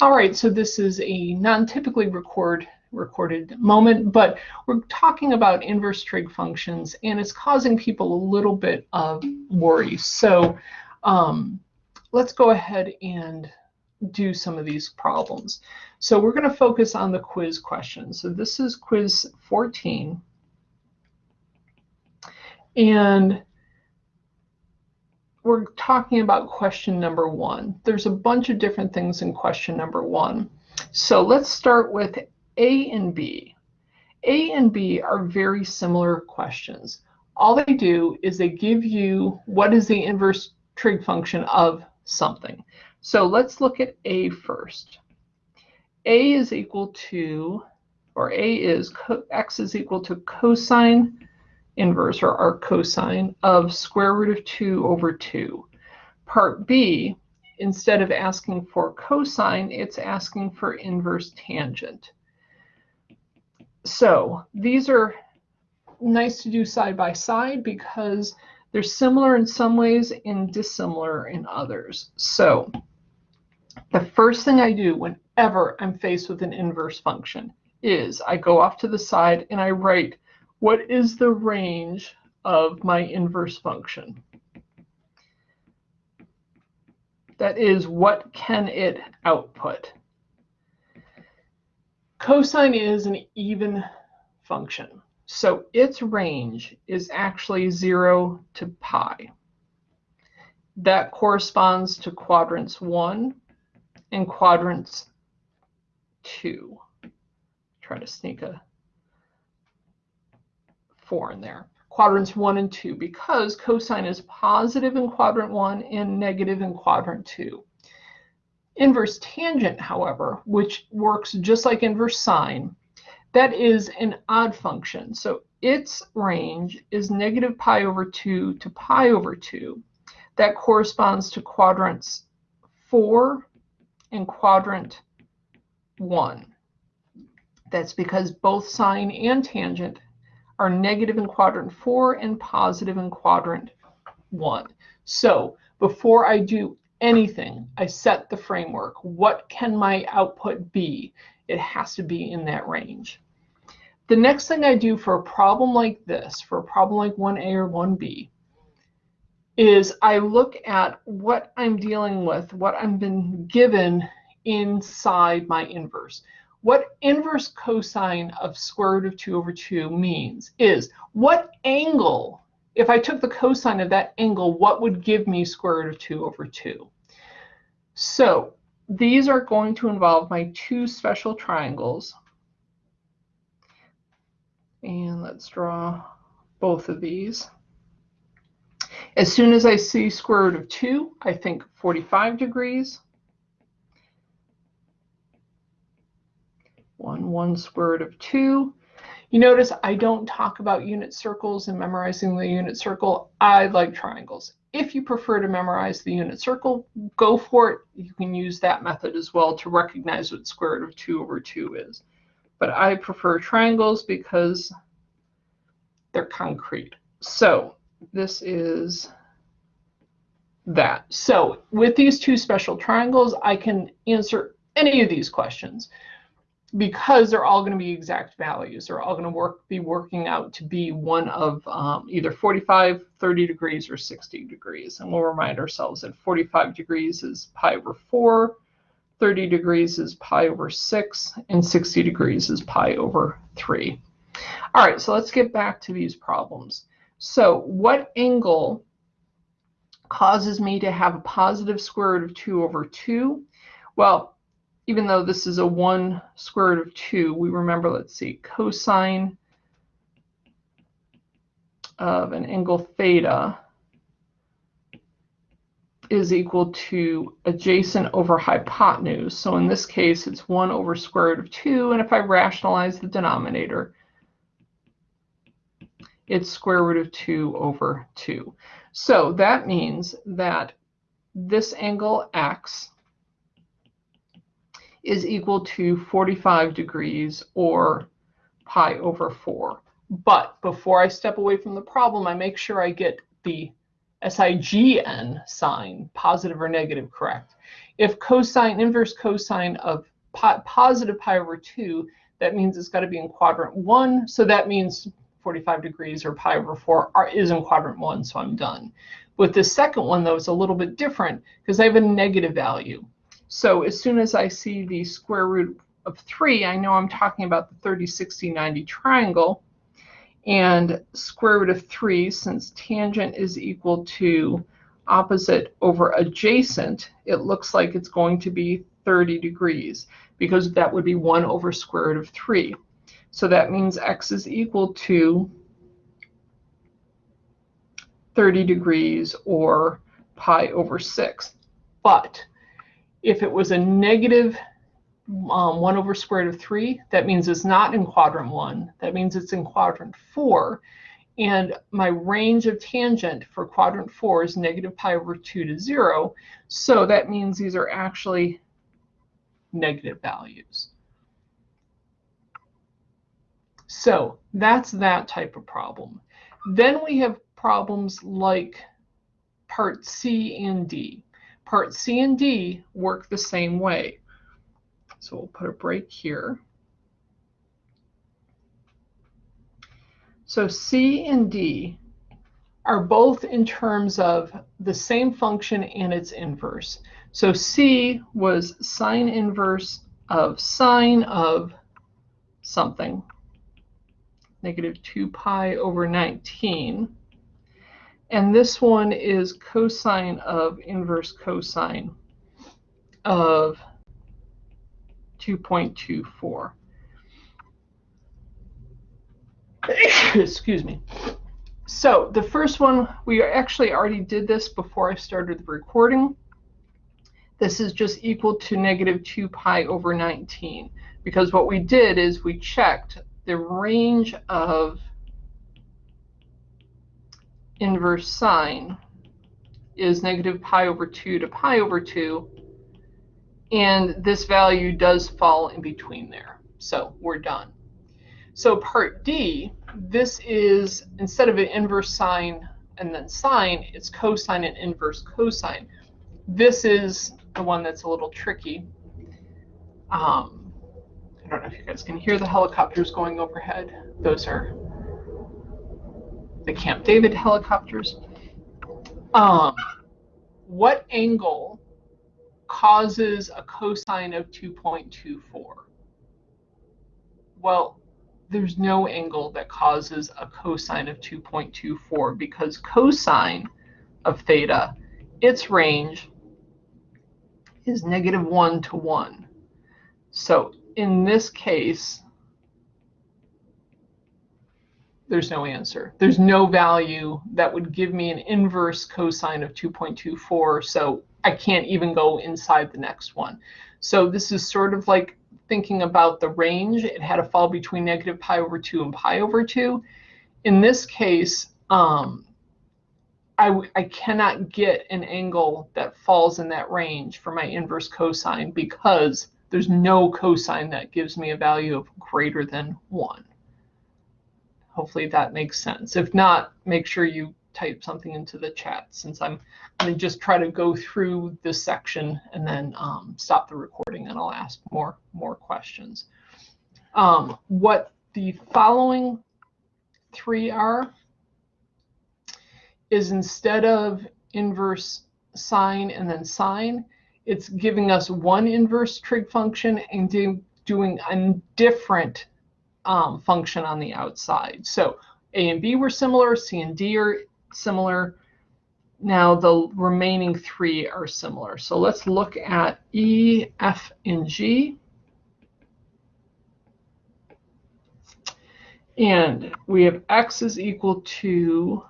All right, so this is a non-typically record recorded moment, but we're talking about inverse trig functions and it's causing people a little bit of worry. So um, let's go ahead and do some of these problems. So we're going to focus on the quiz questions. So this is quiz 14. And we're talking about question number one. There's a bunch of different things in question number one. So let's start with A and B. A and B are very similar questions. All they do is they give you what is the inverse trig function of something. So let's look at A first. A is equal to, or A is, x is equal to cosine inverse, or arc cosine, of square root of 2 over 2. Part B, instead of asking for cosine, it's asking for inverse tangent. So these are nice to do side by side because they're similar in some ways and dissimilar in others. So the first thing I do whenever I'm faced with an inverse function is I go off to the side and I write what is the range of my inverse function? That is, what can it output? Cosine is an even function. So its range is actually 0 to pi. That corresponds to quadrants 1 and quadrants 2. Try to sneak a 4 in there. Quadrants 1 and 2 because cosine is positive in quadrant 1 and negative in quadrant 2. Inverse tangent, however, which works just like inverse sine, that is an odd function. So its range is negative pi over 2 to pi over 2. That corresponds to quadrants 4 and quadrant 1. That's because both sine and tangent are negative in quadrant 4 and positive in quadrant 1. So before I do anything, I set the framework. What can my output be? It has to be in that range. The next thing I do for a problem like this, for a problem like 1A or 1B, is I look at what I'm dealing with, what I've been given inside my inverse. What inverse cosine of square root of 2 over 2 means is what angle, if I took the cosine of that angle, what would give me square root of 2 over 2? So these are going to involve my two special triangles. And let's draw both of these. As soon as I see square root of 2, I think 45 degrees. 1, 1 square root of 2. You notice I don't talk about unit circles and memorizing the unit circle. I like triangles. If you prefer to memorize the unit circle, go for it. You can use that method as well to recognize what square root of 2 over 2 is but I prefer triangles because they're concrete. So this is that. So with these two special triangles, I can answer any of these questions because they're all going to be exact values. They're all going to work be working out to be one of um, either 45, 30 degrees, or 60 degrees. And we'll remind ourselves that 45 degrees is pi over 4, 30 degrees is pi over 6, and 60 degrees is pi over 3. All right, so let's get back to these problems. So what angle causes me to have a positive square root of 2 over 2? Well, even though this is a 1 square root of 2, we remember, let's see, cosine of an angle theta is equal to adjacent over hypotenuse. So in this case, it's 1 over square root of 2. And if I rationalize the denominator, it's square root of 2 over 2. So that means that this angle x is equal to 45 degrees or pi over 4. But before I step away from the problem, I make sure I get the SIGN sign, positive or negative, correct. If cosine, inverse cosine of po positive pi over 2, that means it's got to be in quadrant 1. So that means 45 degrees or pi over 4 are, is in quadrant 1, so I'm done. With the second one, though, it's a little bit different because I have a negative value. So as soon as I see the square root of 3, I know I'm talking about the 30, 60, 90 triangle. And square root of 3, since tangent is equal to opposite over adjacent, it looks like it's going to be 30 degrees because that would be 1 over square root of 3. So that means x is equal to 30 degrees or pi over 6. But if it was a negative um, 1 over square root of 3, that means it's not in quadrant 1. That means it's in quadrant 4. And my range of tangent for quadrant 4 is negative pi over 2 to 0. So that means these are actually negative values. So that's that type of problem. Then we have problems like part C and D. Part C and D work the same way. So we'll put a break here. So C and D are both in terms of the same function and its inverse. So C was sine inverse of sine of something, negative 2 pi over 19. And this one is cosine of inverse cosine of 2.24. Excuse me. So the first one, we actually already did this before I started the recording. This is just equal to negative 2 pi over 19. Because what we did is we checked the range of inverse sine is negative pi over 2 to pi over 2 and this value does fall in between there. So we're done. So part D, this is, instead of an inverse sine and then sine, it's cosine and inverse cosine. This is the one that's a little tricky. Um, I don't know if you guys can hear the helicopters going overhead. Those are the Camp David helicopters. Um, what angle causes a cosine of 2.24? Well, there's no angle that causes a cosine of 2.24 because cosine of theta, its range is negative 1 to 1. So in this case, there's no answer. There's no value that would give me an inverse cosine of 2.24. So I can't even go inside the next one. So this is sort of like thinking about the range. It had to fall between negative pi over 2 and pi over 2. In this case, um, I, I cannot get an angle that falls in that range for my inverse cosine because there's no cosine that gives me a value of greater than 1. Hopefully that makes sense. If not, make sure you type something into the chat since I'm going to just try to go through this section and then um, stop the recording and I'll ask more, more questions. Um, what the following three are is instead of inverse sine and then sine, it's giving us one inverse trig function and doing a different um, function on the outside. So A and B were similar, C and D are similar. Now the remaining three are similar. So let's look at E, F, and G. And we have x is equal to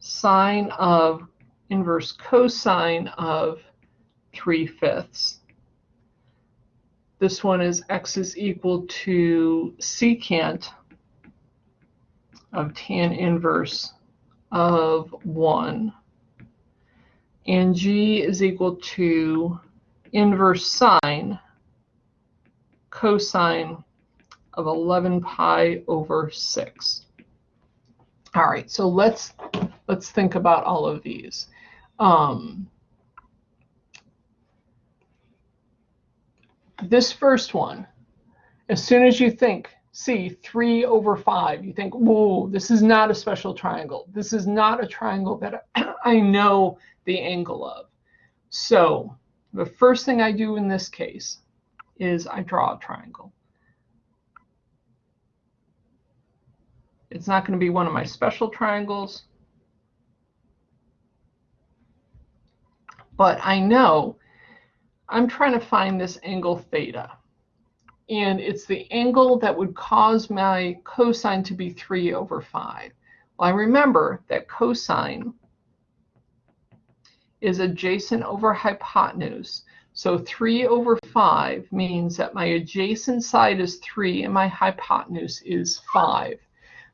sine of inverse cosine of 3 fifths. This one is x is equal to secant of tan inverse of 1. And g is equal to inverse sine cosine of 11 pi over 6. All right, so let's let's think about all of these. Um, this first one, as soon as you think, see, 3 over 5, you think, whoa, this is not a special triangle. This is not a triangle that I know the angle of. So the first thing I do in this case is I draw a triangle. It's not going to be one of my special triangles. But I know I'm trying to find this angle theta. And it's the angle that would cause my cosine to be 3 over 5. Well, I remember that cosine is adjacent over hypotenuse. So 3 over 5 means that my adjacent side is 3 and my hypotenuse is 5.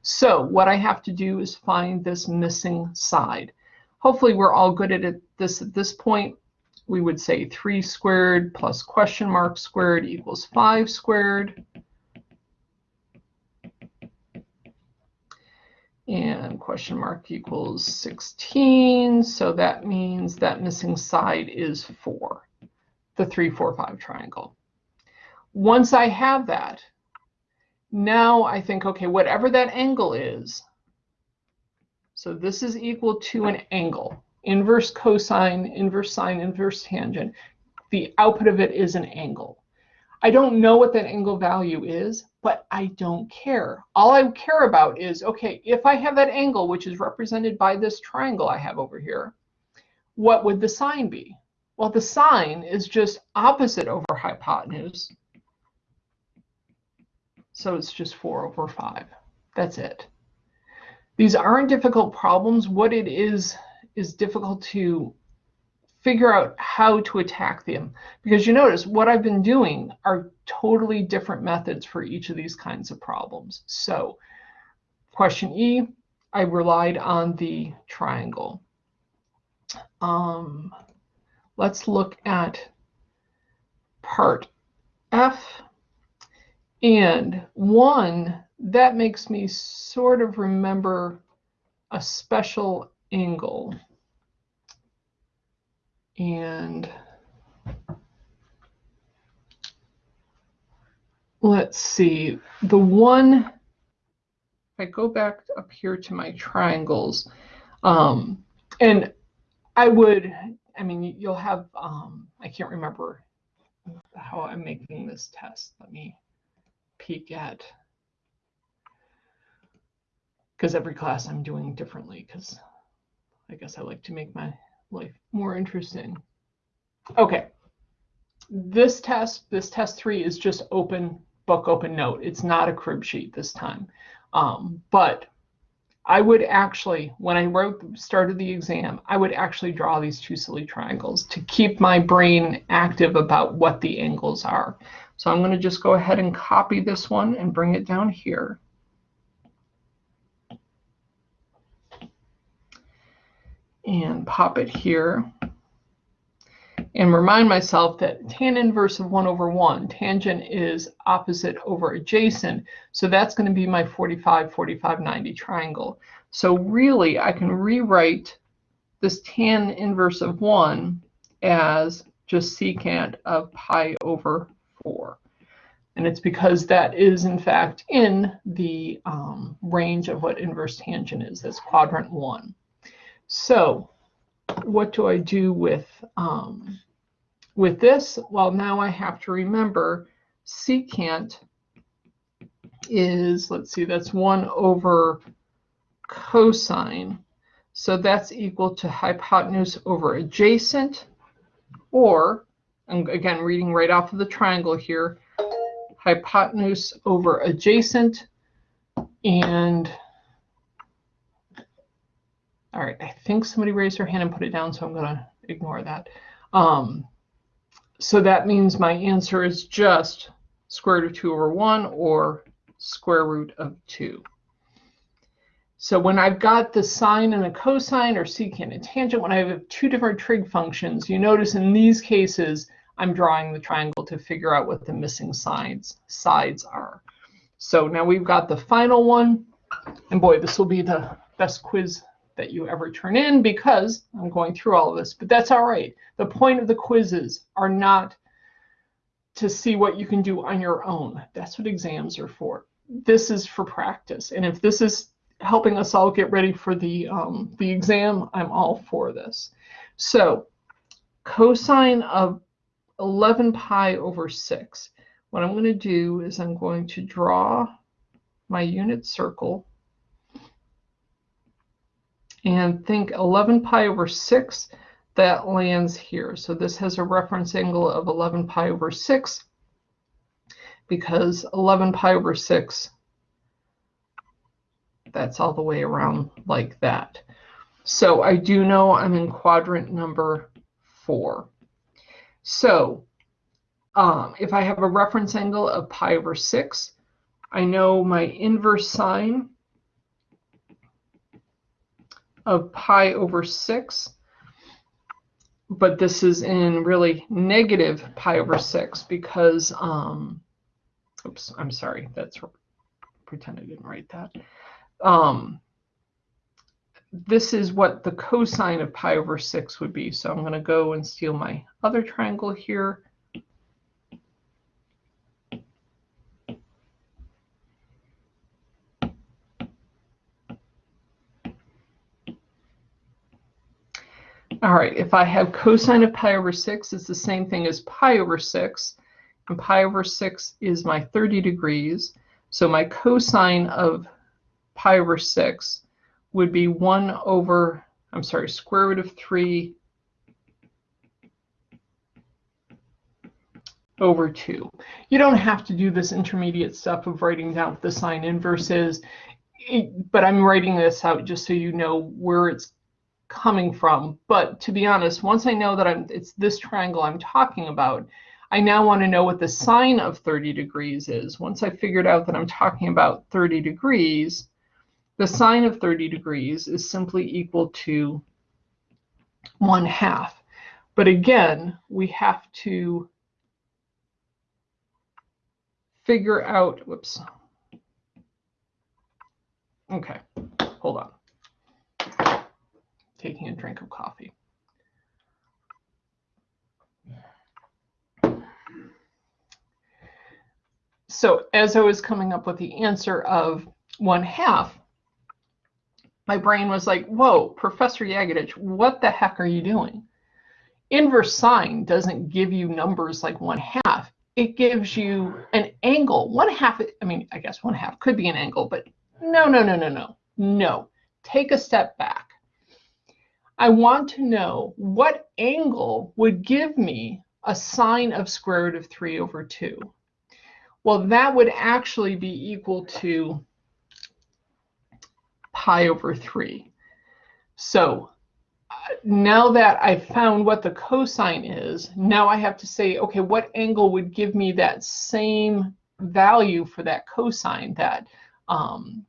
So what I have to do is find this missing side. Hopefully we're all good at this at this point. We would say 3 squared plus question mark squared equals 5 squared. And question mark equals 16. So that means that missing side is 4, the 3, 4, 5 triangle. Once I have that, now I think, okay, whatever that angle is, so this is equal to an angle, inverse cosine, inverse sine, inverse tangent. The output of it is an angle. I don't know what that angle value is, but I don't care. All I care about is, okay, if I have that angle, which is represented by this triangle I have over here, what would the sine be? Well, the sine is just opposite over hypotenuse. So it's just 4 over 5. That's it. These aren't difficult problems. What it is, is difficult to figure out how to attack them. Because you notice what I've been doing are totally different methods for each of these kinds of problems. So question E, I relied on the triangle. Um, let's look at part F. And one, that makes me sort of remember a special angle. And let's see, the one, if I go back up here to my triangles, um, and I would, I mean, you'll have, um, I can't remember how I'm making this test. Let me peek at, because every class I'm doing differently, because I guess I like to make my life more interesting. Okay, this test, this test three is just open book, open note. It's not a crib sheet this time. Um, but I would actually, when I wrote, started the exam, I would actually draw these two silly triangles to keep my brain active about what the angles are. So I'm going to just go ahead and copy this one and bring it down here. And pop it here and remind myself that tan inverse of 1 over 1, tangent is opposite over adjacent, so that's going to be my 45, 45, 90 triangle. So really, I can rewrite this tan inverse of 1 as just secant of pi over 4. And it's because that is, in fact, in the um, range of what inverse tangent is. That's quadrant 1. So what do I do with, um, with this? Well, now I have to remember secant is, let's see, that's 1 over cosine. So that's equal to hypotenuse over adjacent, or, I'm again reading right off of the triangle here, hypotenuse over adjacent, and all right, I think somebody raised their hand and put it down, so I'm going to ignore that. Um, so that means my answer is just square root of 2 over 1 or square root of 2. So when I've got the sine and a cosine or secant and tangent, when I have two different trig functions, you notice in these cases, I'm drawing the triangle to figure out what the missing sides, sides are. So now we've got the final one. And boy, this will be the best quiz that you ever turn in because I'm going through all of this, but that's all right. The point of the quizzes are not to see what you can do on your own. That's what exams are for. This is for practice. And if this is helping us all get ready for the, um, the exam, I'm all for this. So cosine of 11 pi over 6. What I'm going to do is I'm going to draw my unit circle and think 11 pi over 6 that lands here. So this has a reference angle of 11 pi over 6 because 11 pi over 6, that's all the way around like that. So I do know I'm in quadrant number 4. So um, if I have a reference angle of pi over 6, I know my inverse sine of pi over 6 but this is in really negative pi over 6 because, um, oops, I'm sorry, that's, pretend I didn't write that. Um, this is what the cosine of pi over 6 would be. So I'm going to go and steal my other triangle here. All right, if I have cosine of pi over 6, it's the same thing as pi over 6. And pi over 6 is my 30 degrees. So my cosine of pi over 6 would be 1 over, I'm sorry, square root of 3 over 2. You don't have to do this intermediate stuff of writing down what the sine inverse is, but I'm writing this out just so you know where it's coming from. But to be honest, once I know that I'm, it's this triangle I'm talking about, I now want to know what the sine of 30 degrees is. Once I figured out that I'm talking about 30 degrees, the sine of 30 degrees is simply equal to 1 half. But again, we have to figure out, whoops. Okay, hold on taking a drink of coffee. So as I was coming up with the answer of one half, my brain was like, whoa, Professor Yagadich, what the heck are you doing? Inverse sine doesn't give you numbers like one half. It gives you an angle. One half, I mean, I guess one half could be an angle, but no, no, no, no, no, no. Take a step back. I want to know what angle would give me a sine of square root of 3 over 2. Well, that would actually be equal to pi over 3. So uh, now that I've found what the cosine is, now I have to say, okay, what angle would give me that same value for that cosine, that um,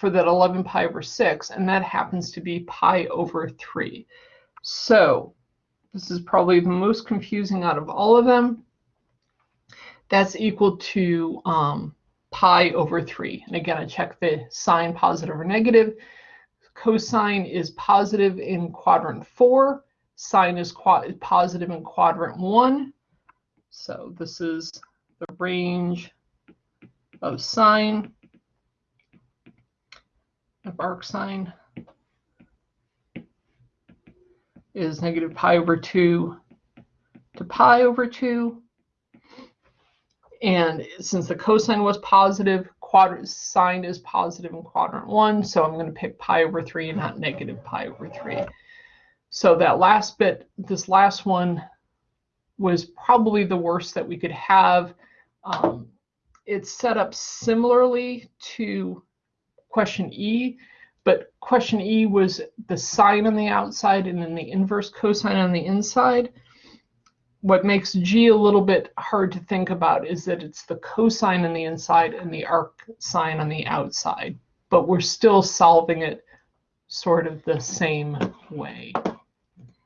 for that 11 pi over 6, and that happens to be pi over 3. So this is probably the most confusing out of all of them. That's equal to um, pi over 3. And again, I check the sign positive or negative. Cosine is positive in quadrant 4. Sine is positive in quadrant 1. So this is the range of sine of arcsine is negative pi over 2 to pi over 2. And since the cosine was positive, quadrant sine is positive in quadrant 1, so I'm going to pick pi over 3 and not negative pi over 3. So that last bit, this last one was probably the worst that we could have. Um, it's set up similarly to question E, but question E was the sine on the outside and then the inverse cosine on the inside. What makes G a little bit hard to think about is that it's the cosine on the inside and the arc sine on the outside, but we're still solving it sort of the same way.